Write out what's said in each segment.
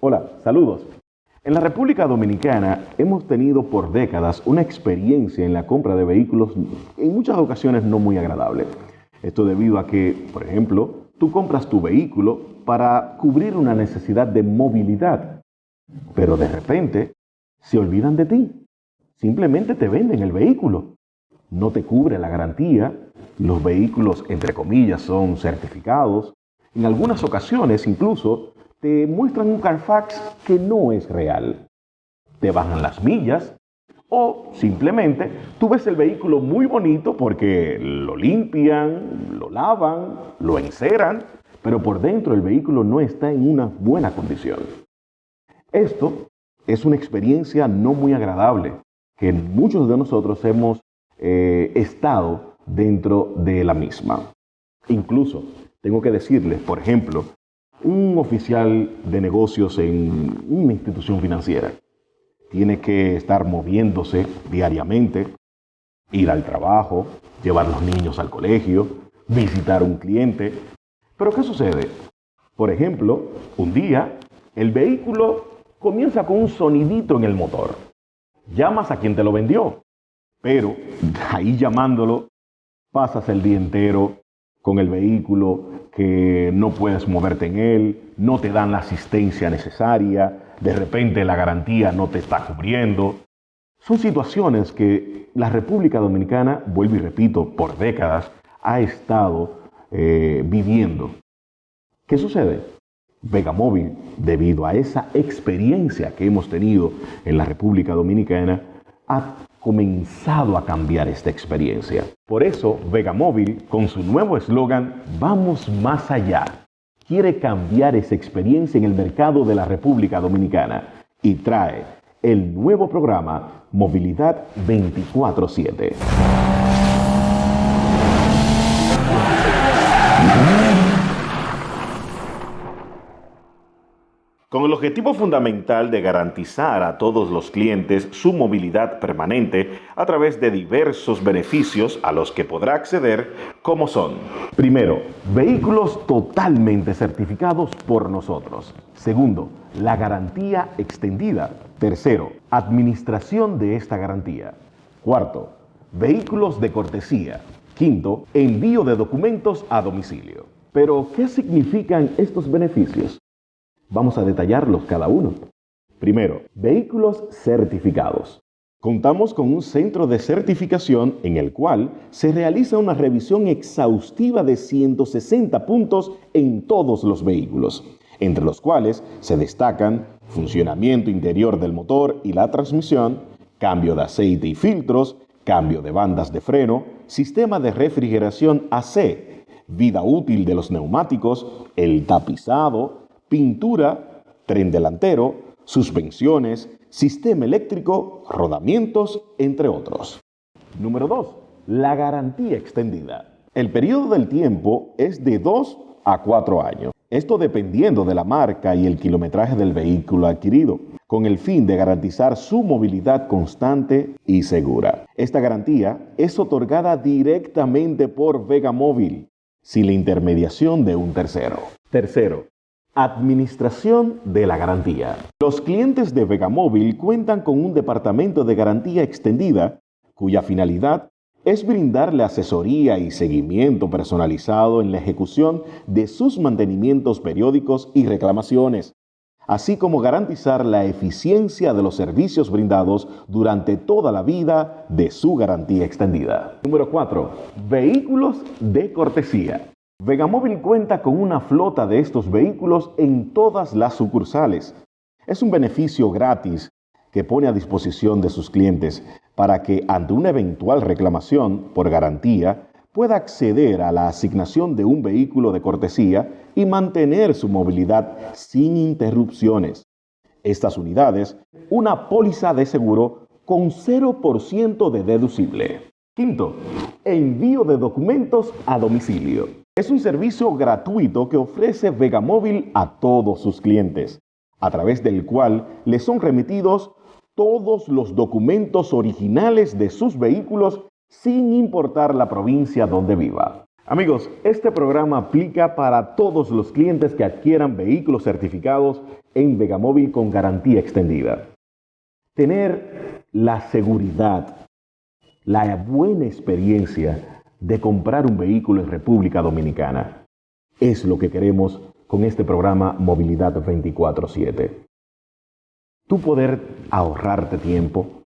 Hola, saludos. En la República Dominicana hemos tenido por décadas una experiencia en la compra de vehículos en muchas ocasiones no muy agradable. Esto debido a que, por ejemplo, tú compras tu vehículo para cubrir una necesidad de movilidad, pero de repente se olvidan de ti. Simplemente te venden el vehículo. No te cubre la garantía. Los vehículos, entre comillas, son certificados. En algunas ocasiones incluso te muestran un Carfax que no es real. Te bajan las millas o simplemente tú ves el vehículo muy bonito porque lo limpian, lo lavan, lo enceran, pero por dentro el vehículo no está en una buena condición. Esto es una experiencia no muy agradable que muchos de nosotros hemos eh, estado dentro de la misma. Incluso, tengo que decirles, por ejemplo, un oficial de negocios en una institución financiera tiene que estar moviéndose diariamente, ir al trabajo, llevar los niños al colegio, visitar un cliente. Pero ¿qué sucede? Por ejemplo, un día el vehículo comienza con un sonidito en el motor. Llamas a quien te lo vendió, pero ahí llamándolo, pasas el día entero con el vehículo que no puedes moverte en él, no te dan la asistencia necesaria, de repente la garantía no te está cubriendo. Son situaciones que la República Dominicana, vuelvo y repito, por décadas ha estado eh, viviendo. ¿Qué sucede? Vegamóvil, debido a esa experiencia que hemos tenido en la República Dominicana, ha comenzado a cambiar esta experiencia. Por eso, Vegamóvil, con su nuevo eslogan, Vamos más allá, quiere cambiar esa experiencia en el mercado de la República Dominicana y trae el nuevo programa Movilidad 24-7. Con el objetivo fundamental de garantizar a todos los clientes su movilidad permanente a través de diversos beneficios a los que podrá acceder, como son, primero, vehículos totalmente certificados por nosotros. Segundo, la garantía extendida. Tercero, administración de esta garantía. Cuarto, vehículos de cortesía. Quinto, envío de documentos a domicilio. Pero, ¿qué significan estos beneficios? Vamos a detallarlos cada uno. Primero, vehículos certificados. Contamos con un centro de certificación en el cual se realiza una revisión exhaustiva de 160 puntos en todos los vehículos, entre los cuales se destacan funcionamiento interior del motor y la transmisión, cambio de aceite y filtros, cambio de bandas de freno, sistema de refrigeración AC, vida útil de los neumáticos, el tapizado, pintura, tren delantero, suspensiones, sistema eléctrico, rodamientos, entre otros. Número 2. La garantía extendida. El periodo del tiempo es de 2 a 4 años. Esto dependiendo de la marca y el kilometraje del vehículo adquirido, con el fin de garantizar su movilidad constante y segura. Esta garantía es otorgada directamente por Vega Móvil, sin la intermediación de un tercero. Tercero, Administración de la garantía. Los clientes de Vegamóvil cuentan con un departamento de garantía extendida cuya finalidad es brindarle asesoría y seguimiento personalizado en la ejecución de sus mantenimientos periódicos y reclamaciones, así como garantizar la eficiencia de los servicios brindados durante toda la vida de su garantía extendida. Número 4. Vehículos de cortesía. Vegamóvil cuenta con una flota de estos vehículos en todas las sucursales. Es un beneficio gratis que pone a disposición de sus clientes para que ante una eventual reclamación por garantía pueda acceder a la asignación de un vehículo de cortesía y mantener su movilidad sin interrupciones. Estas unidades, una póliza de seguro con 0% de deducible. Quinto, envío de documentos a domicilio. Es un servicio gratuito que ofrece Vegamóvil a todos sus clientes, a través del cual les son remitidos todos los documentos originales de sus vehículos sin importar la provincia donde viva. Amigos, este programa aplica para todos los clientes que adquieran vehículos certificados en Vegamóvil con garantía extendida. Tener la seguridad, la buena experiencia de comprar un vehículo en República Dominicana es lo que queremos con este programa Movilidad 24/7. Tú poder ahorrarte tiempo,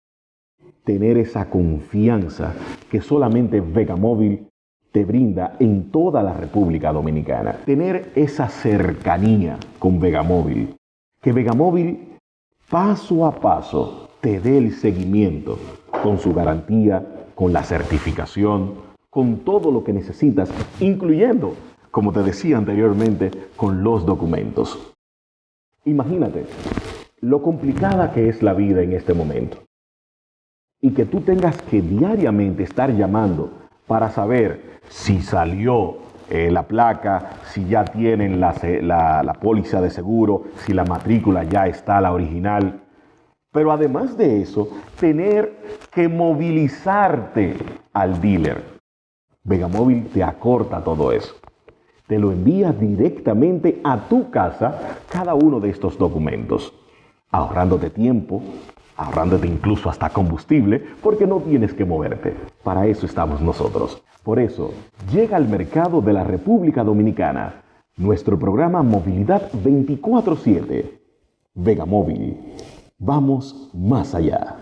tener esa confianza que solamente Vegamóvil te brinda en toda la República Dominicana. Tener esa cercanía con Vegamóvil, que Vegamóvil paso a paso te dé el seguimiento con su garantía, con la certificación, con todo lo que necesitas, incluyendo, como te decía anteriormente, con los documentos. Imagínate lo complicada que es la vida en este momento y que tú tengas que diariamente estar llamando para saber si salió eh, la placa, si ya tienen la, la póliza de seguro, si la matrícula ya está la original. Pero además de eso, tener que movilizarte al dealer. Vegamóvil te acorta todo eso. Te lo envía directamente a tu casa cada uno de estos documentos, ahorrándote tiempo, ahorrándote incluso hasta combustible, porque no tienes que moverte. Para eso estamos nosotros. Por eso, llega al mercado de la República Dominicana nuestro programa Movilidad 24/7. Vega Móvil. Vamos más allá.